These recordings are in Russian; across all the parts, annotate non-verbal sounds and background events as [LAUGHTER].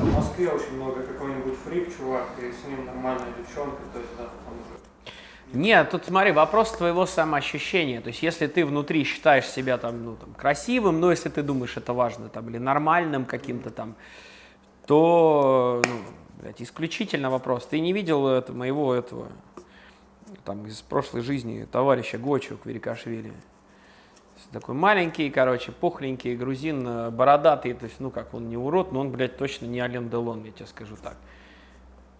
в Москве очень много какой-нибудь фрик, чувак, и с ним нормальная девчонка, то есть, да, там уже... Нет, тут смотри, вопрос твоего самоощущения. То есть, если ты внутри считаешь себя там, ну, там, красивым, но если ты думаешь, это важно, там, или нормальным каким-то там, то, ну, блядь, исключительно вопрос. Ты не видел это, моего этого, там, из прошлой жизни товарища Гочу Кверикашвили? Такой маленький, короче, пухленький грузин, э, бородатый, то есть, ну, как, он не урод, но он, блядь, точно не Ален Делон, я тебе скажу так.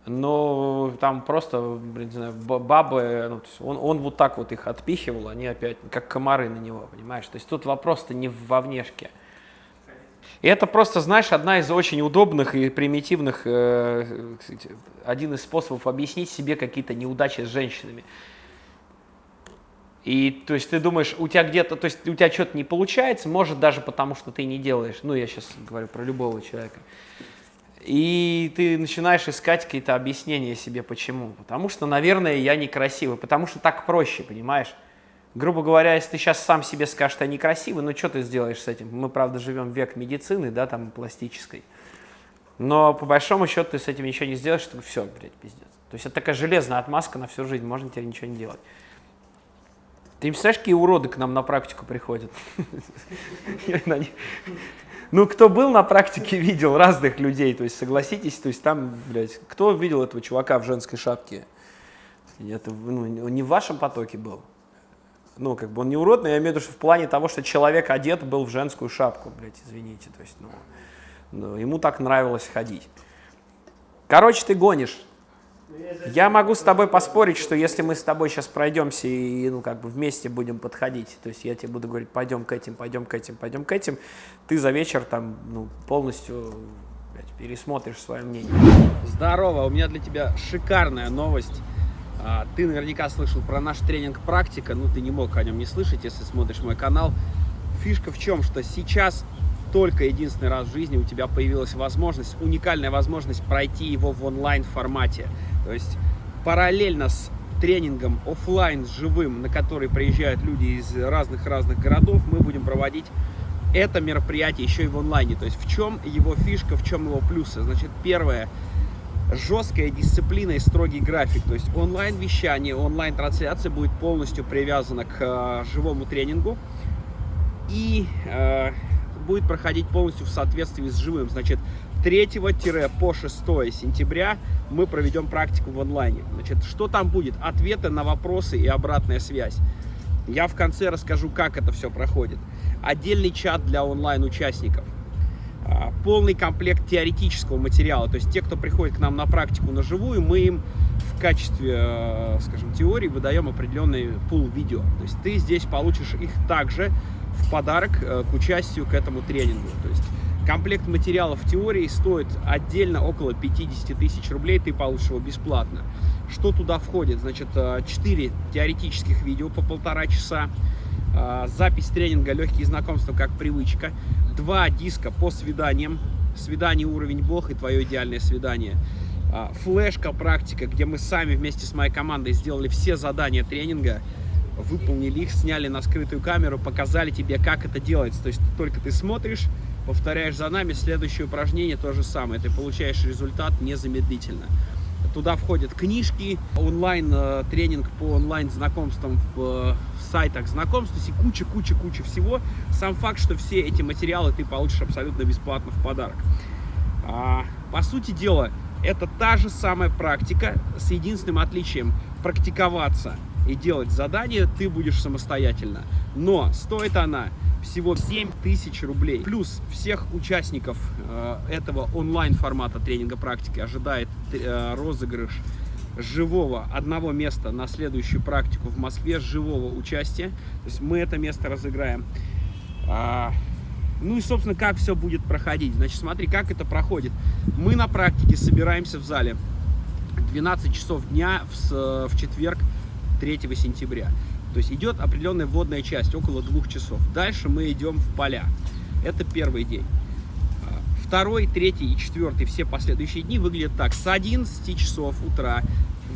Но там просто, блин, не знаю, бабы, ну, он, он вот так вот их отпихивал, они опять, как комары на него, понимаешь? То есть тут вопрос-то не во внешке. И это просто, знаешь, одна из очень удобных и примитивных, э, один из способов объяснить себе какие-то неудачи с женщинами. И то есть ты думаешь, у тебя где-то, то есть у тебя что-то не получается, может даже потому, что ты не делаешь. Ну, я сейчас говорю про любого человека. И ты начинаешь искать какие-то объяснения себе, почему. Потому что, наверное, я некрасивый, потому что так проще, понимаешь? Грубо говоря, если ты сейчас сам себе скажешь, что я некрасивый, ну что ты сделаешь с этим? Мы, правда, живем век медицины, да, там, пластической. Но по большому счету ты с этим ничего не сделаешь, чтобы все, блядь, пиздец. То есть это такая железная отмазка на всю жизнь, можно теперь ничего не делать. Ты не представляешь, какие уроды к нам на практику приходят? [LAUGHS] Ну, кто был на практике, видел разных людей, то есть согласитесь, то есть там, блядь, кто видел этого чувака в женской шапке? Это ну, не в вашем потоке был. Ну, как бы он не урод, но я имею в виду, что в плане того, что человек одет был в женскую шапку, блядь, извините, то есть, ну, ну ему так нравилось ходить. Короче, ты гонишь, я могу с тобой поспорить, что если мы с тобой сейчас пройдемся и ну, как бы вместе будем подходить, то есть я тебе буду говорить, пойдем к этим, пойдем к этим, пойдем к этим, ты за вечер там ну, полностью блядь, пересмотришь свое мнение. Здорово, у меня для тебя шикарная новость. А, ты наверняка слышал про наш тренинг «Практика», ну ты не мог о нем не слышать, если смотришь мой канал. Фишка в чем, что сейчас только единственный раз в жизни у тебя появилась возможность, уникальная возможность пройти его в онлайн формате. То есть параллельно с тренингом офлайн с живым, на который приезжают люди из разных-разных городов, мы будем проводить это мероприятие еще и в онлайне. То есть в чем его фишка, в чем его плюсы? Значит, первое, жесткая дисциплина и строгий график. То есть онлайн-вещание, онлайн-трансляция будет полностью привязана к э, живому тренингу. И э, будет проходить полностью в соответствии с живым. Значит, 3 по 6 сентября мы проведем практику в онлайне. Значит, что там будет? Ответы на вопросы и обратная связь. Я в конце расскажу, как это все проходит. Отдельный чат для онлайн-участников. А, полный комплект теоретического материала. То есть те, кто приходит к нам на практику на живую, мы им в качестве, э, скажем, теории выдаем определенный пул видео. То есть ты здесь получишь их также в подарок э, к участию к этому тренингу. То есть комплект материалов в теории стоит отдельно около 50 тысяч рублей, ты получишь его бесплатно. Что туда входит? Значит, 4 э, теоретических видео по полтора часа, э, запись тренинга «Легкие знакомства как привычка», два диска по свиданиям, свидание уровень Бог и твое идеальное свидание, флешка практика, где мы сами вместе с моей командой сделали все задания тренинга, выполнили их, сняли на скрытую камеру, показали тебе, как это делается. То есть только ты смотришь, повторяешь за нами, следующее упражнение то же самое. Ты получаешь результат незамедлительно. Туда входят книжки, онлайн-тренинг э, по онлайн-знакомствам в, в сайтах знакомств, то есть куча-куча-куча всего. Сам факт, что все эти материалы ты получишь абсолютно бесплатно в подарок. А, по сути дела, это та же самая практика с единственным отличием практиковаться – и делать задание ты будешь самостоятельно. Но стоит она всего 7 тысяч рублей. Плюс всех участников э, этого онлайн формата тренинга практики ожидает э, розыгрыш живого одного места на следующую практику в Москве, живого участия. То есть мы это место разыграем. А, ну и, собственно, как все будет проходить. Значит, смотри, как это проходит. Мы на практике собираемся в зале 12 часов дня в, в четверг 3 сентября. То есть идет определенная вводная часть, около двух часов. Дальше мы идем в поля. Это первый день. Второй, третий и четвертый, все последующие дни выглядят так. С 11 часов утра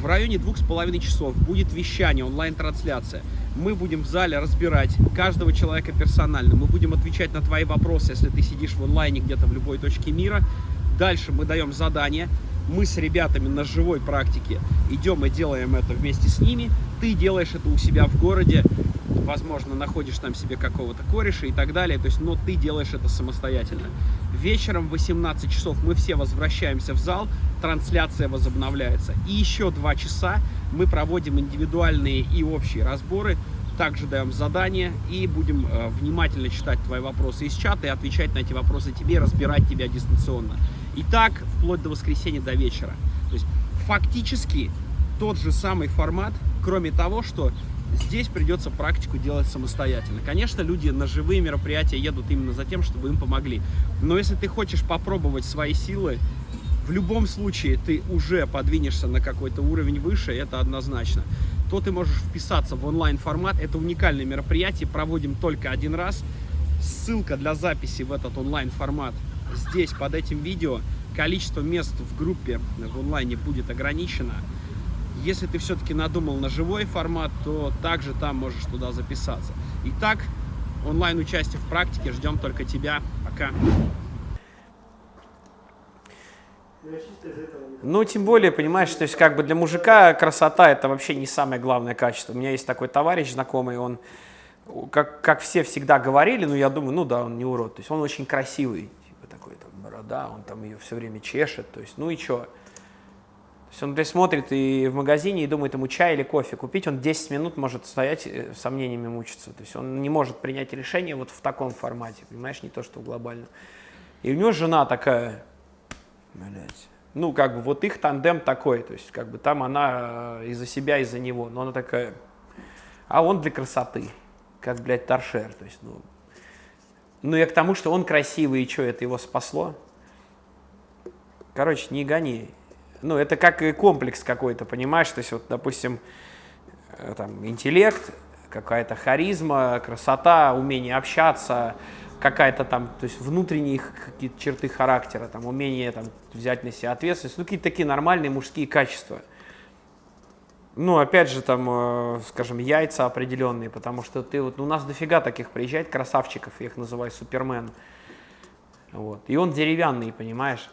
в районе двух с половиной часов будет вещание, онлайн-трансляция. Мы будем в зале разбирать каждого человека персонально. Мы будем отвечать на твои вопросы, если ты сидишь в онлайне где-то в любой точке мира. Дальше мы даем задание, мы с ребятами на живой практике идем и делаем это вместе с ними. Ты делаешь это у себя в городе, возможно, находишь там себе какого-то кореша и так далее, то есть, но ты делаешь это самостоятельно. Вечером в 18 часов мы все возвращаемся в зал, трансляция возобновляется. И еще два часа мы проводим индивидуальные и общие разборы, также даем задания и будем э, внимательно читать твои вопросы из чата и отвечать на эти вопросы тебе, разбирать тебя дистанционно. И так вплоть до воскресенья до вечера. То есть фактически тот же самый формат, кроме того, что здесь придется практику делать самостоятельно. Конечно, люди на живые мероприятия едут именно за тем, чтобы им помогли. Но если ты хочешь попробовать свои силы, в любом случае ты уже подвинешься на какой-то уровень выше, это однозначно. То ты можешь вписаться в онлайн-формат. Это уникальное мероприятие, проводим только один раз. Ссылка для записи в этот онлайн-формат здесь, под этим видео. Количество мест в группе в онлайне будет ограничено. Если ты все-таки надумал на живой формат, то также там можешь туда записаться. Итак, онлайн-участие в практике. Ждем только тебя. Пока. Ну, тем более, понимаешь, то есть как бы для мужика красота это вообще не самое главное качество. У меня есть такой товарищ знакомый, он, как, как все всегда говорили, ну, я думаю, ну да, он не урод. То есть он очень красивый, типа такой там борода, он там ее все время чешет, то есть, ну и что? То есть он блядь, смотрит и в магазине и думает ему чай или кофе купить, он 10 минут может стоять э, сомнениями мучиться. То есть он не может принять решение вот в таком формате, понимаешь, не то что в глобальном. И у него жена такая, блядь, ну, как бы вот их тандем такой, то есть как бы там она э, из-за себя, из-за него, но она такая, а он для красоты, как, блядь, торшер, то есть, ну, ну, я к тому, что он красивый, и что, это его спасло? Короче, не гони ну, это как и комплекс какой-то, понимаешь? То есть, вот, допустим, э, там, интеллект, какая-то харизма, красота, умение общаться, какая-то там, то есть внутренние какие-то черты характера, там, умение там, взять на себя ответственность, ну, какие-то такие нормальные мужские качества. Ну, опять же, там, э, скажем, яйца определенные, потому что ты вот, ну, у нас дофига таких приезжает красавчиков, я их называю супермен. Вот. И он деревянный, понимаешь?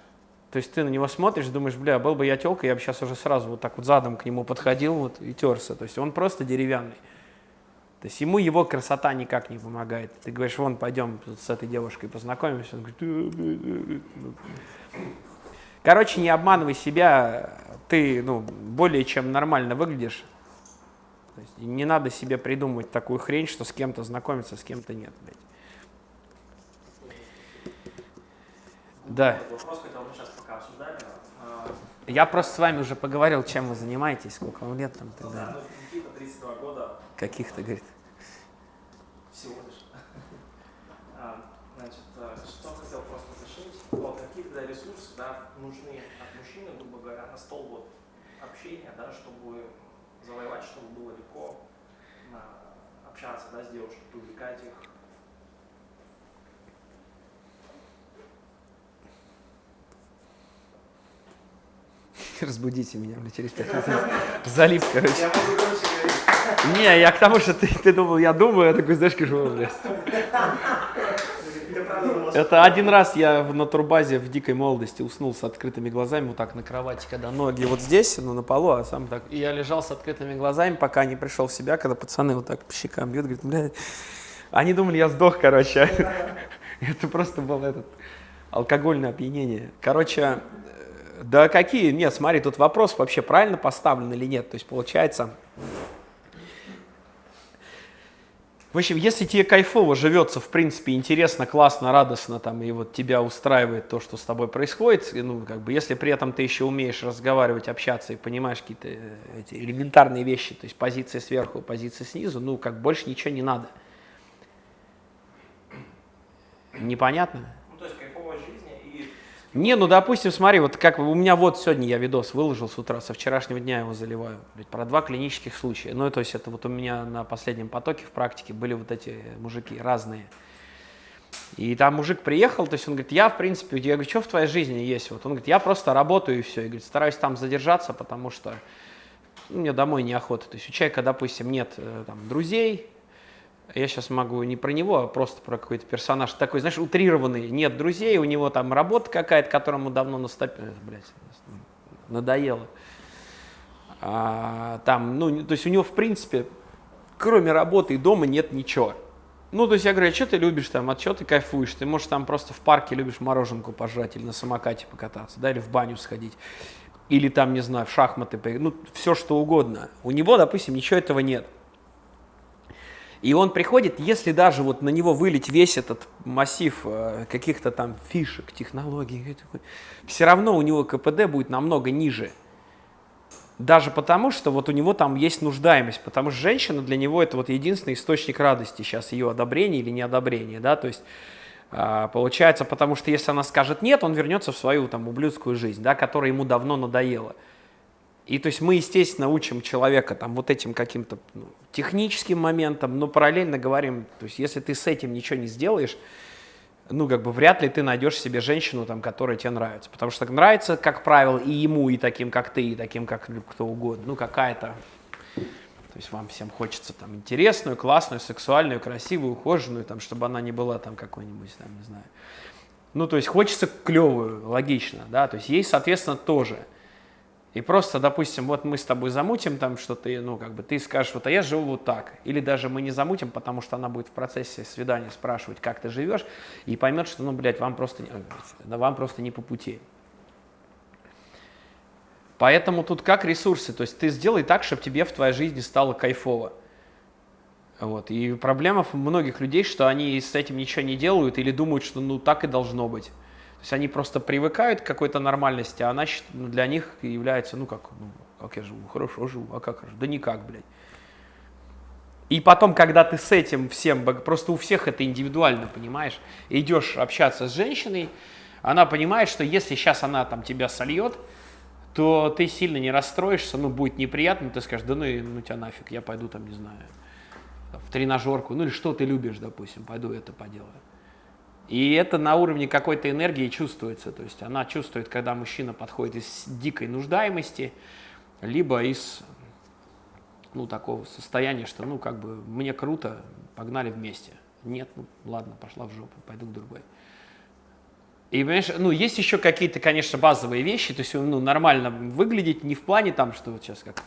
То есть ты на него смотришь, думаешь, бля, был бы я телка, я бы сейчас уже сразу вот так вот задом к нему подходил вот, и терся. То есть он просто деревянный. То есть ему его красота никак не помогает. Ты говоришь, вон, пойдем с этой девушкой познакомимся. Он говорит, Короче, не обманывай себя, ты ну, более чем нормально выглядишь. То есть не надо себе придумывать такую хрень, что с кем-то знакомиться, с кем-то нет. Блядь. Да. Я просто с вами уже поговорил, чем вы занимаетесь, сколько вам лет там и так далее. Да, ну, Никита, 32 года. Каких-то, говорит. Всего лишь. [LAUGHS] А, значит, э, что хотел просто уточнить, вот какие тогда ресурсы да, нужны от мужчины, грубо говоря, на стол вот общения, да, чтобы завоевать, чтобы было легко общаться да, с девушкой, привлекать их [LAUGHS] разбудите меня бля, через 5 минут. Залив, короче. Не, я к тому, что ты, ты думал, я думаю, я такой, знаешь, кажу, блядь. Это один раз я на турбазе в дикой молодости уснул с открытыми глазами, вот так на кровати, когда ноги вот здесь, ну на полу, а сам так. И я лежал с открытыми глазами, пока не пришел в себя, когда пацаны вот так по щекам бьют, говорят, блядь. Они думали, я сдох, короче. [LAUGHS] Это просто было этот алкогольное опьянение. Короче, да какие? Нет, смотри, тут вопрос вообще правильно поставлен или нет. То есть получается... В общем, если тебе кайфово живется, в принципе, интересно, классно, радостно, там, и вот тебя устраивает то, что с тобой происходит, ну, как бы, если при этом ты еще умеешь разговаривать, общаться и понимаешь какие-то э, эти элементарные вещи, то есть позиция сверху, позиция снизу, ну, как больше ничего не надо. Непонятно? Не, ну допустим, смотри, вот как у меня вот сегодня я видос выложил с утра, со вчерашнего дня его заливаю, блядь, про два клинических случая. Ну, то есть это вот у меня на последнем потоке в практике были вот эти мужики разные. И там мужик приехал, то есть он говорит, я в принципе, я говорю, что в твоей жизни есть? Вот он говорит, я просто работаю и все. И говорит, стараюсь там задержаться, потому что мне домой неохота. То есть у человека, допустим, нет э, там, друзей, я сейчас могу не про него, а просто про какой-то персонаж такой, знаешь, утрированный, нет друзей, у него там работа какая-то, которому давно наступила, э, блядь, надоело. А, там, ну, то есть у него, в принципе, кроме работы и дома нет ничего. Ну, то есть я говорю, а что ты любишь там, от чего ты кайфуешь? Ты, можешь там, просто в парке любишь мороженку пожрать или на самокате покататься, да, или в баню сходить, или там, не знаю, в шахматы поиграть, ну, все что угодно. У него, допустим, ничего этого нет. И он приходит, если даже вот на него вылить весь этот массив э, каких-то там фишек, технологий, все равно у него КПД будет намного ниже. Даже потому, что вот у него там есть нуждаемость, потому что женщина для него это вот единственный источник радости сейчас, ее одобрение или неодобрение, да, то есть а, получается, потому что если она скажет нет, он вернется в свою там ублюдскую жизнь, да, которая ему давно надоела. И то есть мы, естественно, учим человека там вот этим каким-то ну, техническим моментом, но параллельно говорим, то есть если ты с этим ничего не сделаешь, ну, как бы вряд ли ты найдешь себе женщину, там, которая тебе нравится. Потому что нравится, как правило, и ему, и таким, как ты, и таким, как кто угодно. Ну, какая-то... То есть вам всем хочется там интересную, классную, сексуальную, красивую, ухоженную, там, чтобы она не была там какой-нибудь, там, не знаю. Ну, то есть хочется клевую, логично, да, то есть ей, соответственно, тоже. И просто, допустим, вот мы с тобой замутим там что-то, ну, как бы ты скажешь, вот, а я живу вот так. Или даже мы не замутим, потому что она будет в процессе свидания спрашивать, как ты живешь, и поймет, что, ну, блядь, вам просто, вам просто не по пути. Поэтому тут как ресурсы, то есть ты сделай так, чтобы тебе в твоей жизни стало кайфово. Вот. И проблема многих людей, что они с этим ничего не делают или думают, что ну так и должно быть. То есть они просто привыкают к какой-то нормальности, а она ну, для них является, ну как, ну, как я живу, хорошо живу, а как Да никак, блядь. И потом, когда ты с этим всем, просто у всех это индивидуально, понимаешь, идешь общаться с женщиной, она понимает, что если сейчас она там тебя сольет, то ты сильно не расстроишься, ну, будет неприятно, ты скажешь, да ну, ну тебя нафиг, я пойду там, не знаю, в тренажерку, ну или что ты любишь, допустим, пойду это поделаю. И это на уровне какой-то энергии чувствуется. То есть она чувствует, когда мужчина подходит из дикой нуждаемости, либо из ну, такого состояния, что ну как бы мне круто, погнали вместе. Нет, ну ладно, пошла в жопу, пойду к другой. И, понимаешь, ну, есть еще какие-то, конечно, базовые вещи, то есть, ну, нормально выглядеть, не в плане там, что вот сейчас как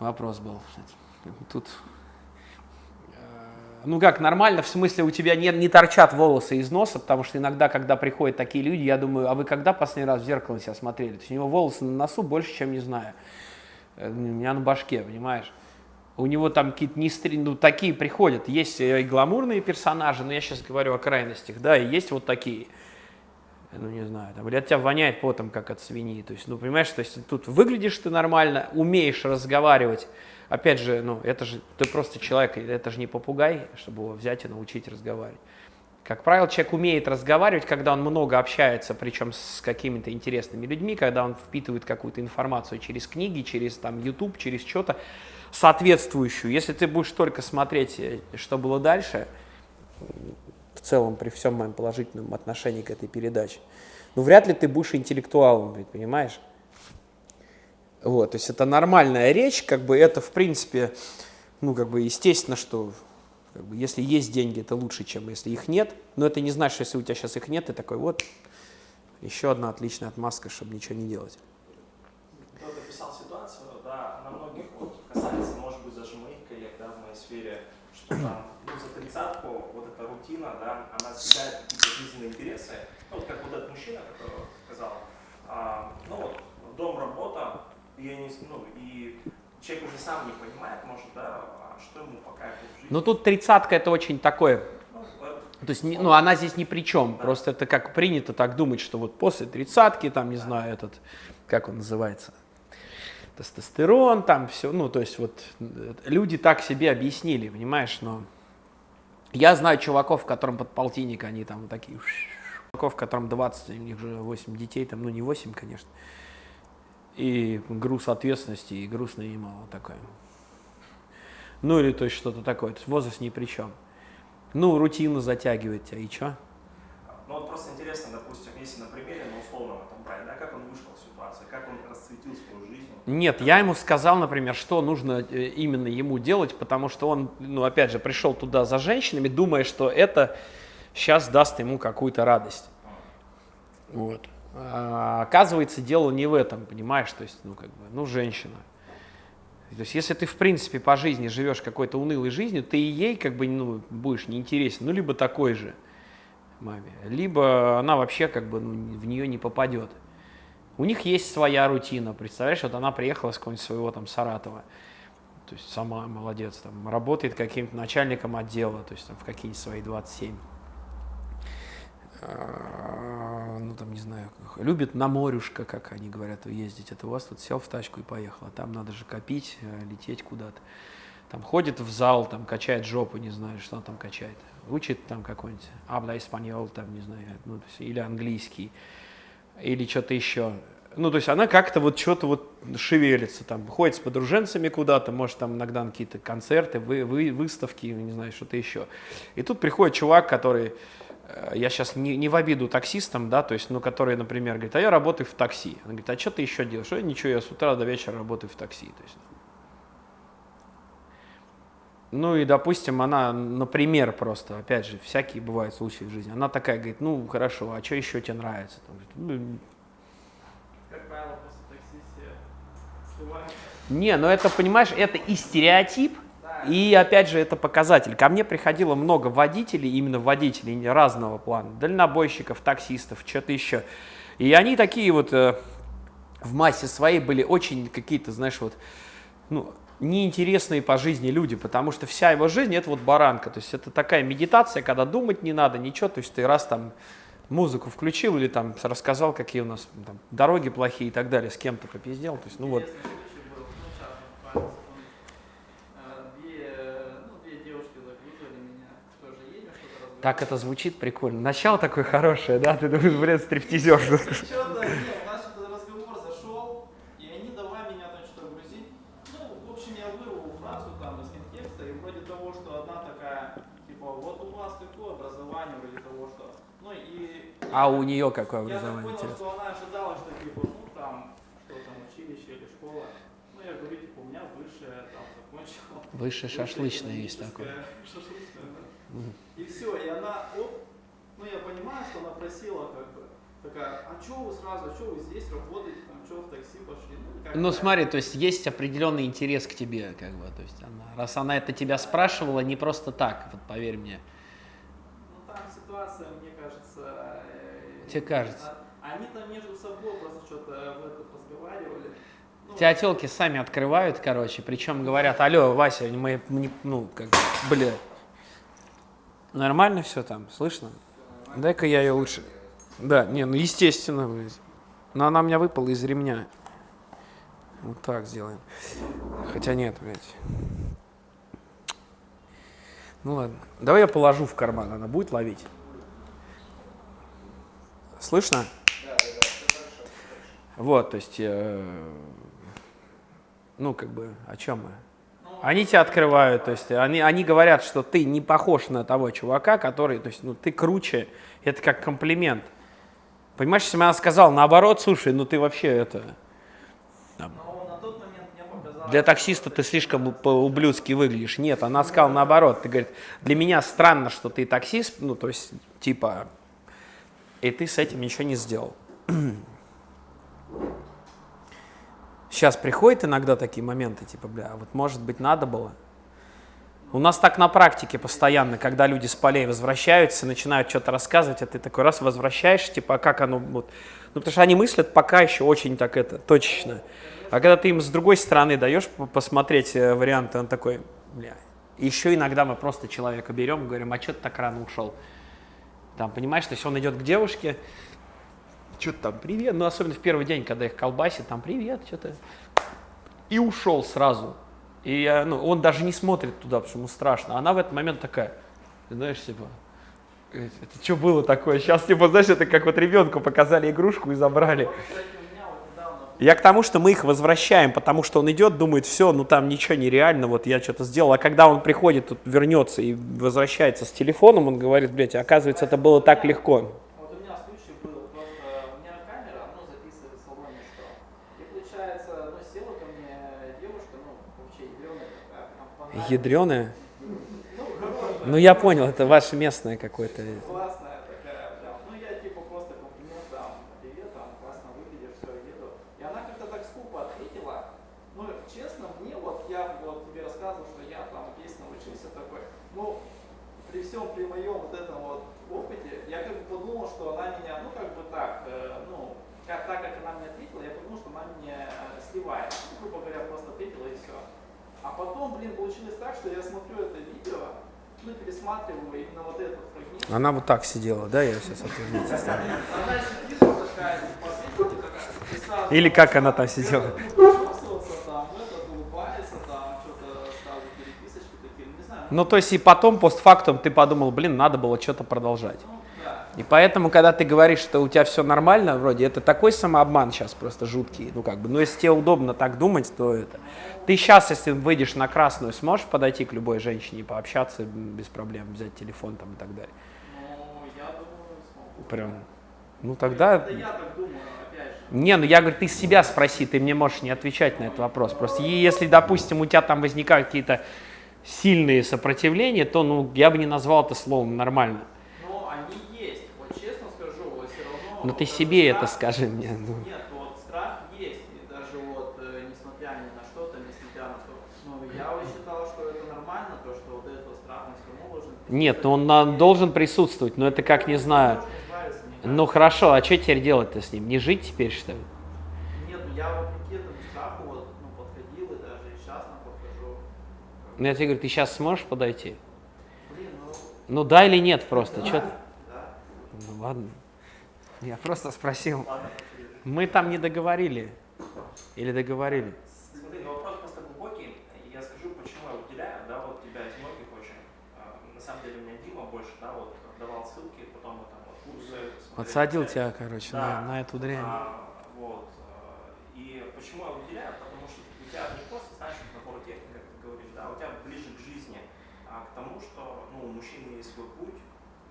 вопрос был. Тут ну как, нормально, в смысле у тебя не, не торчат волосы из носа, потому что иногда, когда приходят такие люди, я думаю, а вы когда последний раз в зеркало себя смотрели? То есть у него волосы на носу больше, чем, не знаю, э, у меня на башке, понимаешь? У него там какие-то не ну, такие приходят. Есть и гламурные персонажи, но я сейчас говорю о крайностях, да, и есть вот такие. Ну, не знаю, там, или от тебя воняет потом, как от свиньи. То есть, ну, понимаешь, то есть тут выглядишь ты нормально, умеешь разговаривать, опять же, ну, это же, ты просто человек, это же не попугай, чтобы его взять и научить разговаривать. Как правило, человек умеет разговаривать, когда он много общается, причем с какими-то интересными людьми, когда он впитывает какую-то информацию через книги, через там YouTube, через что-то соответствующую. Если ты будешь только смотреть, э, что было дальше, в целом, при всем моем положительном отношении к этой передаче, ну, вряд ли ты будешь интеллектуалом, понимаешь? Вот, то есть это нормальная речь, как бы это, в принципе, ну, как бы естественно, что как бы, если есть деньги, это лучше, чем если их нет. Но это не значит, что если у тебя сейчас их нет, ты такой, вот, еще одна отличная отмазка, чтобы ничего не делать. Кто-то ситуацию, да, на многих касается, может быть, даже моих коллег, в моей сфере, там, ну, за тридцатку вот эта рутина, да, она съедает какие-то жизненные интересы. Ну, вот как вот этот мужчина, который сказал, а, ну вот, дом, работа, и, они, ну, и человек уже сам не понимает, может, да, а что ему это в жизни. Ну тут тридцатка это очень такое, ну, то есть, ну, она здесь ни при чем, да. просто это как принято так думать, что вот после тридцатки, там, не да. знаю, этот, как он называется, тестостерон, там все, ну, то есть вот люди так себе объяснили, понимаешь, но я знаю чуваков, которым под полтинник, они там такие, чуваков, которым 20, у них уже 8 детей, там, ну, не 8, конечно, и груз ответственности, и груз наимала такой. Ну или то есть что-то такое, то есть возраст ни при чем. Ну, рутина затягивает тебя, и что? Ну вот просто интересно, допустим, если на примере, ну условно там брать, да, как он вышел из ситуации, как он расцветил свою жизнь. Нет, я ему сказал, например, что нужно э, именно ему делать, потому что он, ну опять же, пришел туда за женщинами, думая, что это сейчас даст ему какую-то радость. Вот. А, оказывается, дело не в этом, понимаешь, то есть, ну как бы, ну женщина. То есть, если ты, в принципе, по жизни живешь какой-то унылой жизнью, ты и ей как бы ну, будешь неинтересен, ну, либо такой же маме, либо она вообще как бы ну, в нее не попадет. У них есть своя рутина, представляешь, вот она приехала с какого-нибудь своего там Саратова, то есть сама молодец, там, работает каким-то начальником отдела, то есть там в какие-нибудь свои 27 а, ну там не знаю, любит на морюшко, как они говорят, ездить. Это у вас тут сел в тачку и поехал, а там надо же копить, э, лететь куда-то. Там ходит в зал, там качает жопу, не знаю, что он там качает. Учит там какой-нибудь абла испаньол, там, не знаю, ну, то есть, или английский, или что-то еще. Ну, то есть она как-то вот что-то вот шевелится, там, ходит с подруженцами куда-то, может, там иногда на какие-то концерты, вы, вы, выставки, не знаю, что-то еще. И тут приходит чувак, который я сейчас не, не в обиду таксистам, да, то есть, ну, которые, например, говорят, а я работаю в такси. Он говорит, а что ты еще делаешь? Я ничего, я с утра до вечера работаю в такси. То есть, ну и, допустим, она, например, просто, опять же, всякие бывают случаи в жизни, она такая говорит, ну, хорошо, а что еще тебе нравится? Там, говорит, ну, как правило, после такси все сливаются. Не, ну это, понимаешь, это и стереотип, и опять же, это показатель. Ко мне приходило много водителей, именно водителей разного плана, дальнобойщиков, таксистов, что-то еще. И они такие вот э, в массе своей были очень какие-то, знаешь, вот, ну, неинтересные по жизни люди, потому что вся его жизнь это вот баранка. То есть это такая медитация, когда думать не надо, ничего, то есть ты раз там музыку включил или там рассказал, какие у нас там, дороги плохие и так далее, с кем-то попиздел. То есть, ну вот. Так это звучит прикольно. Начало такое хорошее, да? Ты думаешь, блядь, стриптизер. Что-то, у нас что-то разговор зашел, и они давай меня там что-то грузить. Ну, в общем, я вырвал фразу там из контекста, и вроде того, что одна такая, типа, вот у вас какое образование, вроде того, что... Ну и... А у нее какое Я так образование? понял, что она ожидала, что типа, ну там, что там, училище или школа. Ну, я говорю, типа, у меня высшее, там, закончил. Высшее шашлычное есть такое. Шашлычное. И все, и она, оп, ну я понимаю, что она просила как бы, такая, а что вы сразу, а что вы здесь работаете, там, что в такси пошли? Ну, как Ну смотри, то есть есть определенный интерес к тебе, как бы, то есть она, раз она это тебя спрашивала, не просто так, вот поверь мне. Ну там ситуация, мне кажется... э, Тебе кажется. а- Они там между собой просто что-то в этот разговаривали. Ну, Тебя телки сами открывают, короче, причем говорят, алло, Вася, мы, не- ну, как, бля, нормально все там, слышно? Дай-ка я ее лучше. Да, не, ну естественно, блядь. Но она у меня выпала из ремня. Вот так сделаем. Хотя нет, блядь. Ну ладно. Давай я положу в карман, она будет ловить. Слышно? Вот, то есть, э, ну, как бы, о чем мы? Они тебя открывают, то есть, они, они говорят, что ты не похож на того чувака, который, то есть, ну, ты круче, это как комплимент. Понимаешь, если бы она сказала, наоборот, слушай, ну, ты вообще это, показалось... для таксиста ты слишком по-ублюдски выглядишь. Нет, она сказала наоборот, ты, говорит, для меня странно, что ты таксист, ну, то есть, типа, и ты с этим ничего не сделал. [CLEARS THROAT] Сейчас приходят иногда такие моменты, типа, бля, а вот может быть надо было. У нас так на практике постоянно, когда люди с полей возвращаются, начинают что-то рассказывать, а ты такой раз возвращаешься, типа, а как оно вот. Ну, потому что они мыслят пока еще очень так это, точечно. А когда ты им с другой стороны даешь по- посмотреть э, варианты, он такой, бля. Еще иногда мы просто человека берем говорим, а что ты так рано ушел? Там, понимаешь, то есть он идет к девушке, что-то там, привет, ну, особенно в первый день, когда их колбасит, там, привет, что-то. И ушел сразу. И, ну, он даже не смотрит туда, потому что ему страшно. Она в этот момент такая, знаешь, типа, это что было такое? Сейчас, типа, знаешь, это как вот ребенку показали игрушку и забрали. Я к тому, что мы их возвращаем, потому что он идет, думает, все, ну там ничего нереально, вот я что-то сделал. А когда он приходит, тут вернется и возвращается с телефоном, он говорит, блядь, оказывается, это было так легко. Вот получается, ну, села ко мне девушка, ну, вообще ядреная такая, хорошая. Ну я понял, это ваше местное какое-то. Классная такая, прям. Ну, я типа просто комплимент там, привет, там, классно выглядишь, все, еду. И она как-то так скупо ответила. Ну, честно, мне вот, я вот тебе рассказывал, что я там песню учился такой. Ну, при всем, при моем вот этом вот опыте, я как бы подумал, что она меня, ну, как бы так, э, ну, как, так как она мне ответила, я подумал, что она меня э, сливает. Ну, грубо говоря, просто ответила и все. А потом, блин, получилось так, что я смотрю это видео, ну, пересматриваю именно вот этот фрагмент. Она вот так сидела, да, я сейчас и сразу Или как она там сидела? ну, то есть и потом, постфактум, ты подумал, блин, надо было что-то продолжать. И поэтому, когда ты говоришь, что у тебя все нормально, вроде, это такой самообман сейчас просто жуткий. Ну, как бы, ну, если тебе удобно так думать, то это... Ты сейчас, если выйдешь на красную, сможешь подойти к любой женщине пообщаться без проблем, взять телефон там и так далее? Ну, я думаю, смогу. Прям, ну, тогда... Это я так думаю, опять же. Не, ну я говорю, ты себя спроси, ты мне можешь не отвечать на этот вопрос. Просто если, допустим, у тебя там возникают какие-то сильные сопротивления, то, ну, я бы не назвал это словом нормально. Но они есть, вот честно скажу, вот все равно... Но Ну, ты вот себе этот это страх- скажи мне. ну. Нет, вот страх есть, и даже вот, э, несмотря ни на что-то, несмотря на то, ну, я вот считал, что это нормально, то, что вот этот страх, он все равно должен... Нет, ну он на- должен присутствовать, но это как, не знаю. Ну хорошо, а что теперь делать-то с ним? Не жить теперь, что ли? Нет, ну я вопреки этому страху вот, ну, подходил, и даже и сейчас на подхожу. Ну я тебе говорю, ты сейчас сможешь подойти? Блин, ну... Ну да или нет просто, да, что Да. Ну ладно. Я просто спросил. Ладно. Мы там не договорили. Или договорили? Смотри, ну вопрос просто глубокий. Я скажу, почему я выделяю, да, вот тебя из многих очень. А, На самом деле у меня Дима больше, да, вот давал ссылки, потом мы там Подсадил тебя, короче, Да. на, на эту дрянь. А, вот. а, И почему я выделяю? Потому что у тебя не просто, вот набор техник, как ты говоришь, да, у тебя ближе к жизни, а к тому, что ну, у мужчины есть свой путь,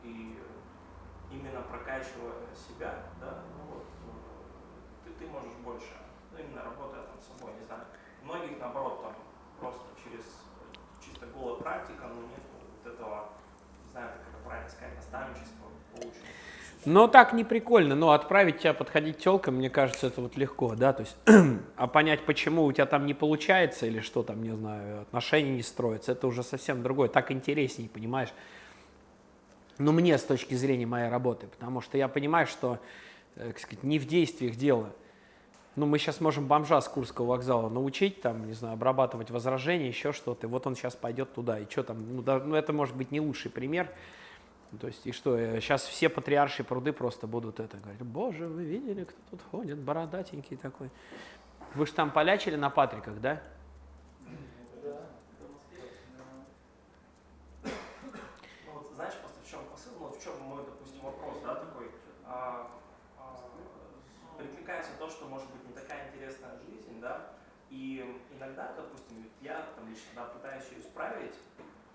и именно прокачивая себя, да, ну вот, э, ты, ты можешь больше, ну, именно работая там с собой, не знаю. Многих, наоборот, там просто через чисто голая практика, ну, нет вот этого, не знаю, как это правильно сказать, наставничества, Ну, так не прикольно. Ну, отправить тебя подходить телкам, мне кажется, это вот легко, да, то есть, [CLEARS THROAT] а понять, почему у тебя там не получается или что там, не знаю, отношения не строятся, это уже совсем другое, так интереснее, понимаешь? Ну, мне с точки зрения моей работы, потому что я понимаю, что, э, как сказать, не в действиях дело. Ну, мы сейчас можем бомжа с Курского вокзала научить, там, не знаю, обрабатывать возражения, еще что-то, и вот он сейчас пойдет туда, и что там, ну, да, ну, это может быть не лучший пример, То есть, и что, сейчас все патриаршие пруды просто будут это говорить, боже, вы видели, кто тут ходит, бородатенький такой. Вы же там полячили на Патриках, да? Ну ну и иногда, допустим, я там лично, да, пытаюсь ее исправить,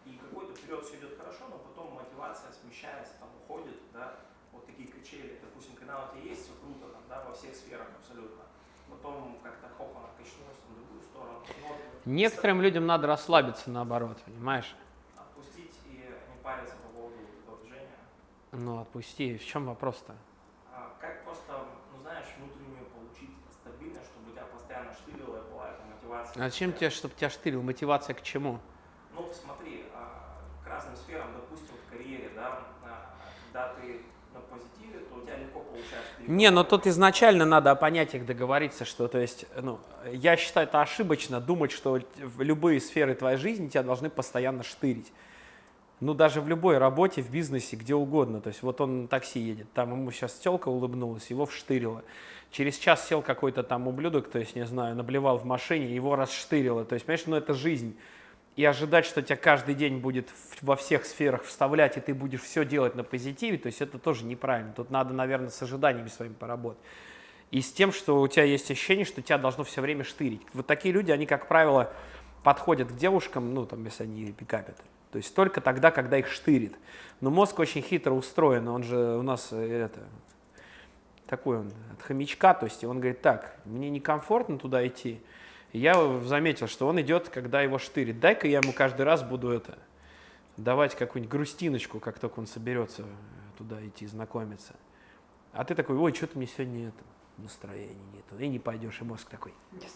и какой-то период все идет хорошо, но потом мотивация смещается, там уходит, да, вот такие качели, допустим, когда у тебя есть все круто, там, да, во всех сферах абсолютно, потом как-то хоп, она качнулась в другую сторону. Ну, вот Некоторым людям надо расслабиться наоборот, понимаешь? отпустить и не париться по поводу этого движения. Ну, отпусти. В чем вопрос-то? А как просто, ну знаешь, внутреннюю получить стабильность, чтобы у тебя постоянно штырила была эта мотивация? А зачем тебе, чтобы тебя штырил? Мотивация к чему? Ну смотри, а, к разным сферам, допустим, в карьере, да, а, когда ты на позитиве, то у тебя легко получается. Не, но тут изначально надо о понятиях договориться, что, то есть, ну, я считаю, это ошибочно думать, что в любые сферы твоей жизни тебя должны постоянно штырить. Ну, даже в любой работе, в бизнесе, где угодно. То есть, вот он на такси едет, там ему сейчас телка улыбнулась, его вштырило. Через час сел какой-то там ублюдок, то есть, не знаю, наблевал в машине, его расштырило. То есть, понимаешь, ну, это жизнь. И ожидать, что тебя каждый день будет во всех сферах вставлять, и ты будешь все делать на позитиве, то есть это тоже неправильно. Тут надо, наверное, с ожиданиями своими поработать. И с тем, что у тебя есть ощущение, что тебя должно все время штырить. Вот такие люди, они, как правило, подходят к девушкам, ну, там, если они пикапят. То есть только тогда, когда их штырит. Но мозг очень хитро устроен, он же у нас э, это, такой он от хомячка, то есть он говорит, так, мне некомфортно туда идти. Я заметил, что он идет, когда его штырит. Дай-ка я ему каждый раз буду это, давать какую-нибудь грустиночку, как только он соберется туда идти знакомиться. А ты такой, ой, что-то мне сегодня нет настроения нету, и не пойдешь, и мозг такой, yes.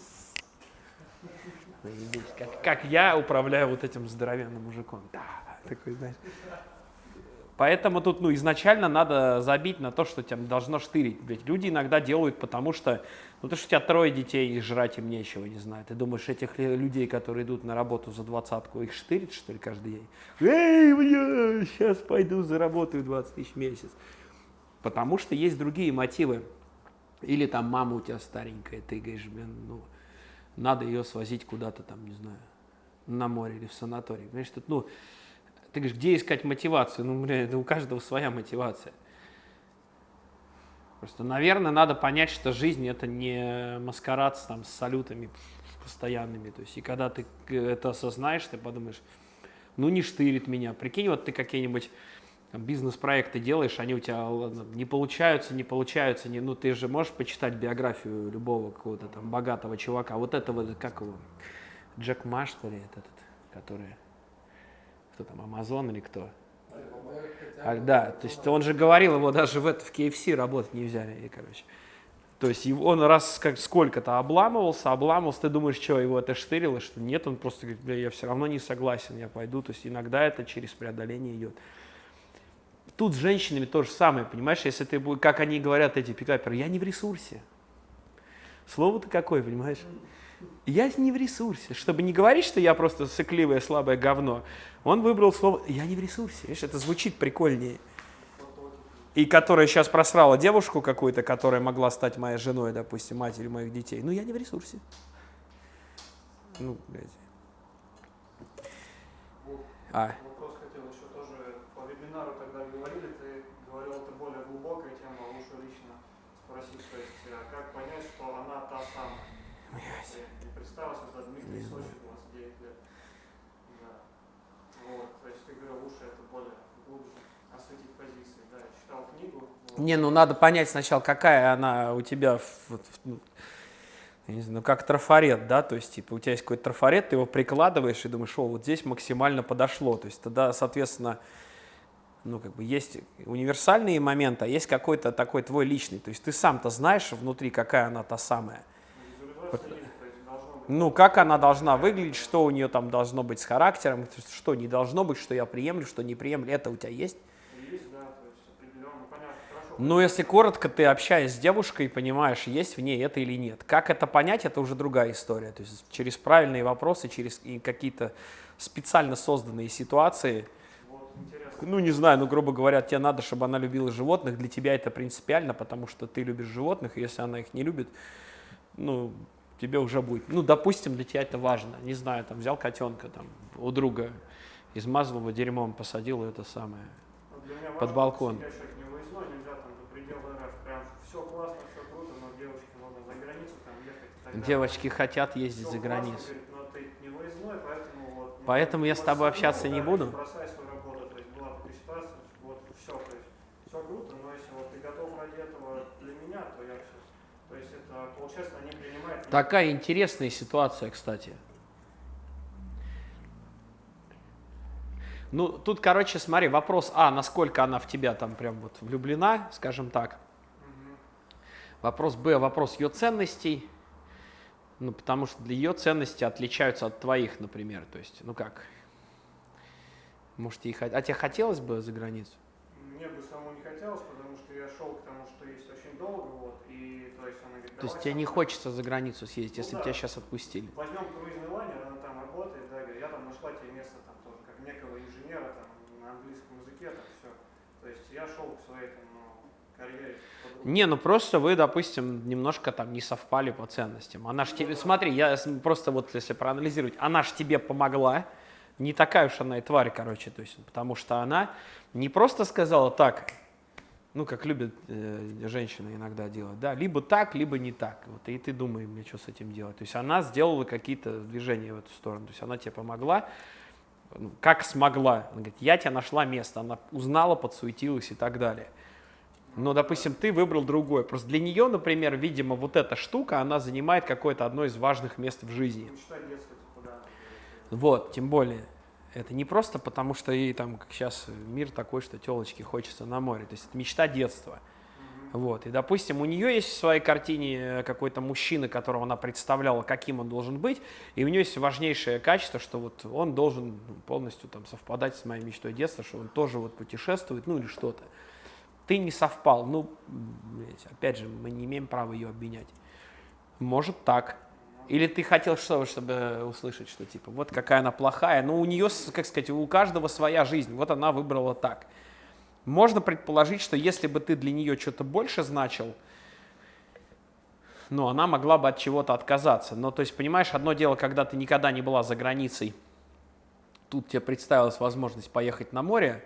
как, как я управляю вот этим здоровенным мужиком. Да, такой, знаешь. Поэтому тут ну, изначально надо забить на то, что тебя должно штырить. Ведь люди иногда делают, потому что, ну то, что у тебя трое детей и жрать им нечего, не знаю. Ты думаешь, этих людей, которые идут на работу за двадцатку, их штырит, что ли, каждый день? Эй, бля, сейчас пойду заработаю 20 тысяч в месяц. Потому что есть другие мотивы. Или там мама у тебя старенькая, ты говоришь, блин, ну, надо ее свозить куда-то там, не знаю, на море или в санаторий. Понимаешь, тут, ну, ты говоришь, где искать мотивацию? Ну, блин, у каждого своя мотивация. Просто, наверное, надо понять, что жизнь это не маскарад с, там, с салютами постоянными. То есть, и когда ты это осознаешь, ты подумаешь, ну не штырит меня. Прикинь, вот ты какие-нибудь бизнес-проекты делаешь, они у тебя не получаются, не получаются, не, ну ты же можешь почитать биографию любого какого-то там богатого чувака, вот этого, как его, Джек Ма, что ли, этот, который, кто там, Амазон или кто? А, да, то есть он же говорил, его даже в, это, в KFC работать не взяли, и, короче. То есть он раз как сколько-то обламывался, обламывался, ты думаешь, что его это штырило, что нет, он просто говорит, бля, я все равно не согласен, я пойду. То есть иногда это через преодоление идет. Тут с женщинами то же самое, понимаешь, если ты, как они говорят, эти пикаперы, я не в ресурсе. Слово-то какое, понимаешь? Я не в ресурсе. Чтобы не говорить, что я просто сыкливое, слабое говно, он выбрал слово «я не в ресурсе». Видишь, это звучит прикольнее. И которая сейчас просрала девушку какую-то, которая могла стать моей женой, допустим, матерью моих детей. Ну, я не в ресурсе. Ну, блядь. А. Не, ну надо понять сначала, какая она у тебя, вот, ну, не знаю, ну как трафарет, да, то есть типа у тебя есть какой-то трафарет, ты его прикладываешь и думаешь, о, вот здесь максимально подошло, то есть тогда, соответственно, ну как бы есть универсальные моменты, а есть какой-то такой твой личный, то есть ты сам-то знаешь внутри, какая она та самая. Ну, как она должна выглядеть, что у нее там должно быть с характером, что не должно быть, что я приемлю, что не приемлю, это у тебя есть? Ну, если коротко, ты общаясь с девушкой, понимаешь, есть в ней это или нет. Как это понять, это уже другая история. То есть через правильные вопросы, через какие-то специально созданные ситуации. ну, не знаю, ну, грубо говоря, тебе надо, чтобы она любила животных. Для тебя это принципиально, потому что ты любишь животных, и если она их не любит, ну, тебе уже будет. Ну, допустим, для тебя это важно. Не знаю, там, взял котенка там, у друга, измазал его дерьмом, посадил это самое под балкон. Девочки хотят ездить за границу. Поэтому я с тобой общаться не буду. Такая интересная ситуация, кстати. Ну, тут, короче, смотри, вопрос, а, насколько она в тебя там прям вот влюблена, скажем так. Вопрос, б, вопрос ее ценностей. Ну, потому что для ее ценности отличаются от твоих, например. То есть, ну как? Может, ей... А тебе хотелось бы за границу? Мне бы самому не хотелось, потому что я шел к тому, что есть очень долго, вот, и, то есть, она говорит, То есть тебе не хочется за границу съездить, ну, если да. тебя сейчас отпустили? Возьмем круизный лайнер, она там работает, да, говорит, я там нашла тебе место там тоже, как некого инженера, там, на английском языке, там, все. То есть я шел к своей, там, ну, карьере. Не, ну просто вы, допустим, немножко там не совпали по ценностям. Она ж тебе, смотри, я просто вот если проанализировать, она ж тебе помогла, не такая уж она и тварь, короче, то есть, потому что она не просто сказала так, ну, как любят э, женщины иногда делать, да, либо так, либо не так. Вот, и ты думаешь, мне что с этим делать. То есть она сделала какие-то движения в эту сторону. То есть она тебе помогла, ну, как смогла. Она говорит, я тебе нашла место. Она узнала, подсуетилась и так далее. Но, допустим, ты выбрал другой. Просто для нее, например, видимо, вот эта штука, она занимает какое-то одно из важных мест в жизни. Детства, типа, да. Вот, тем более. Это не просто потому, что ей там, как сейчас, мир такой, что телочки хочется на море. То есть это мечта детства. Вот. И, допустим, у нее есть в своей картине э, какой-то мужчина, которого она представляла, каким он должен быть, и у нее есть важнейшее качество, что вот он должен ну, полностью там совпадать с моей мечтой детства, что он тоже вот путешествует, ну или что-то. Ты не совпал, ну, опять же, мы не имеем права ее обвинять. Может так. Или ты хотел что, чтобы услышать, что типа, вот какая она плохая. Ну, у нее, как сказать, у каждого своя жизнь. Вот она выбрала так. Можно предположить, что если бы ты для нее что-то больше значил, ну, она могла бы от чего-то отказаться. Но, то есть, понимаешь, одно дело, когда ты никогда не была за границей, тут тебе представилась возможность поехать на море,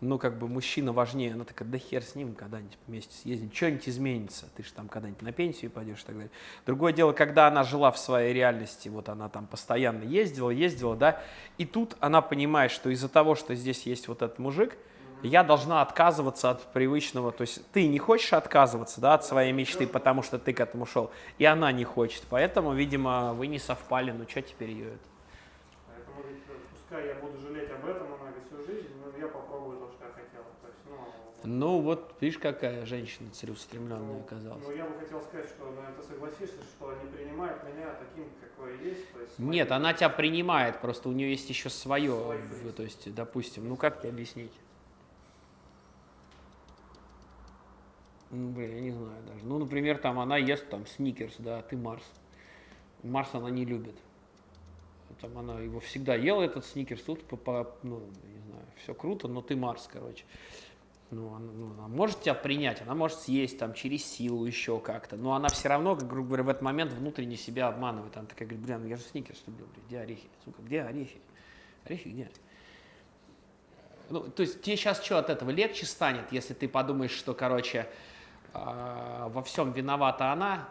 ну, как бы мужчина важнее, она такая, да хер с ним, когда-нибудь вместе съездим, что-нибудь изменится, ты же там когда-нибудь на пенсию пойдешь и так далее. Другое дело, когда она жила в своей реальности, вот она там постоянно ездила, ездила, да, и тут она понимает, что из-за того, что здесь есть вот этот мужик, я должна отказываться от привычного, то есть ты не хочешь отказываться, да, от своей мечты, потому что ты к этому шел, и она не хочет, поэтому, видимо, вы не совпали, ну что теперь ее это? Поэтому пускай я буду жалеть об этом много всю жизнь, но я попробую то, что я хотел. То есть, ну, вот, видишь, какая женщина целеустремленная ну, оказалась. Ну, я бы хотел сказать, что ну, ты согласишься, что они принимают меня таким, какой я есть. То есть, Нет, она тебя принимает, просто у нее есть еще свое, есть. то есть, допустим, ну как тебе объяснить? Ну, блин, я не знаю даже. Ну, например, там она ест там сникерс, да, а ты Марс. Марс она не любит. Там она его всегда ела, этот сникерс, тут, по, по- ну, не знаю, все круто, но ты Марс, короче. Ну, она, ну, она может тебя принять, она может съесть там через силу еще как-то, но она все равно, как, грубо говоря, в этот момент внутренне себя обманывает. Она такая говорит, блин, ну я же сникерс люблю, блин, где орехи? Сука, где орехи? Орехи где? Ну, то есть тебе сейчас что от этого легче станет, если ты подумаешь, что, короче, а, во всем виновата она,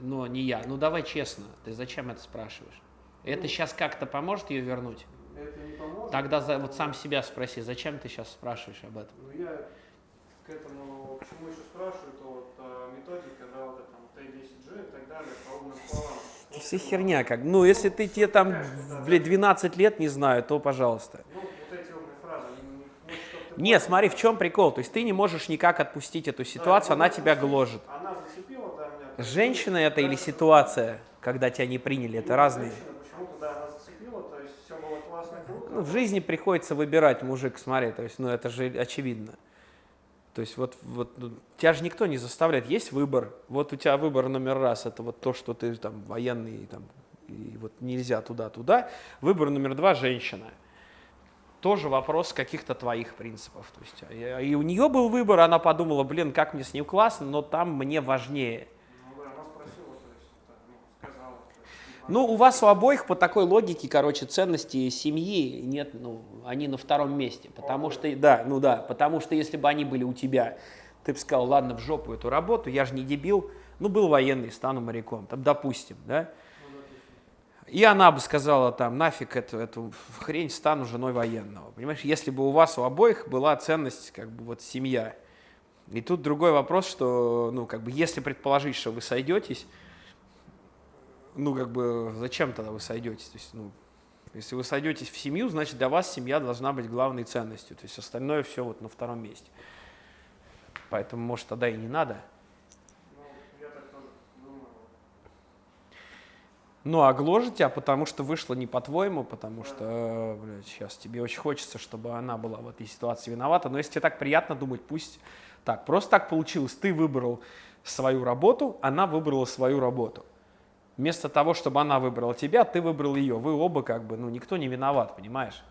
но не я. Ну давай честно, ты зачем это спрашиваешь? Это сейчас как-то поможет ее вернуть? Это не поможет. Тогда за- вот сам себя спроси, зачем ты сейчас спрашиваешь об этом? Ну, я к этому, к чему еще спрашиваю, то вот а, методика, да, вот это там Т10G и так далее, по умным словам. Это все херня как. Ну, если ты тебе там, блядь, 12 лет не знаю, то пожалуйста. Ну, вот эти умные фразы, они, ну, вот, понял, смотри, в чем прикол. То есть ты не можешь никак отпустить эту да, ситуацию, ну, она тебя гложет. Она зацепила, да, меня. Женщина это или ситуация, когда тебя не приняли, это Ну, разные. женщина Почему-то, да, она зацепила, то есть все было классно, круто. Ну, в жизни приходится выбирать, мужик, смотри, то есть, ну, это же очевидно. То есть вот, вот ну, тебя же никто не заставляет, есть выбор. Вот у тебя выбор номер раз, это вот то, что ты там военный, там, и вот нельзя туда-туда. Выбор номер два – женщина. Тоже вопрос каких-то твоих принципов. То есть, а, и у нее был выбор, она подумала, блин, как мне с ним классно, но там мне важнее. Ну, да, она спросила, то есть, так, ну, сказала. то есть, не Ну, у вас у обоих по такой логике, короче, ценности семьи нет, ну, они на втором месте. Потому что, да, ну да, потому что если бы они были у тебя, ты бы сказал, ладно, в жопу эту работу, я же не дебил, ну, был военный, стану моряком, там, допустим, да. И она бы сказала там, нафиг эту, эту хрень, стану женой военного. Понимаешь, если бы у вас у обоих была ценность, как бы вот семья. И тут другой вопрос, что, ну, как бы, если предположить, что вы сойдетесь, ну, как бы, зачем тогда вы сойдетесь? То есть, ну, если вы сойдетесь в семью, значит, для вас семья должна быть главной ценностью. То есть, остальное все вот на втором месте. Поэтому, может, тогда и не надо. Ну. Ну, а тебя, потому что вышло не по-твоему, потому что, блядь, сейчас тебе очень хочется, чтобы она была в этой ситуации виновата. Но если тебе так приятно думать, пусть так. Просто так получилось. Ты выбрал свою работу, она выбрала свою работу. Вместо того, чтобы она выбрала тебя, ты выбрал ее. Вы оба как бы, ну, никто не виноват, понимаешь?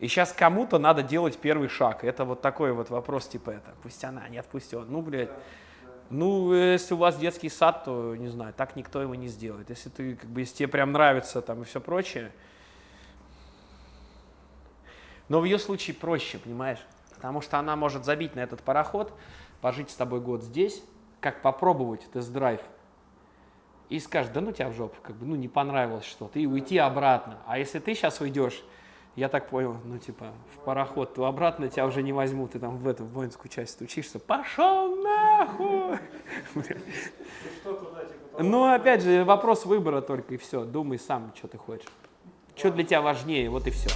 И сейчас кому-то надо делать первый шаг. Это вот такой вот вопрос, типа это, пусть она, нет, пусть он. Ну, блядь, ну, если у вас детский сад, то, не знаю, так никто его не сделает. Если ты, как бы, если тебе прям нравится там и все прочее. Но в ее случае проще, понимаешь? Потому что она может забить на этот пароход, пожить с тобой год здесь, как попробовать тест-драйв, и скажет, да ну тебя в жопу, как бы, ну не понравилось что-то, и уйти обратно. А если ты сейчас уйдешь, Я так понял, ну типа в пароход, то обратно тебя уже не возьмут, ты там в эту воинскую часть стучишься, пошел нахуй! Ну опять же, вопрос выбора только и все, думай сам, что ты хочешь. Что для тебя важнее, вот и все.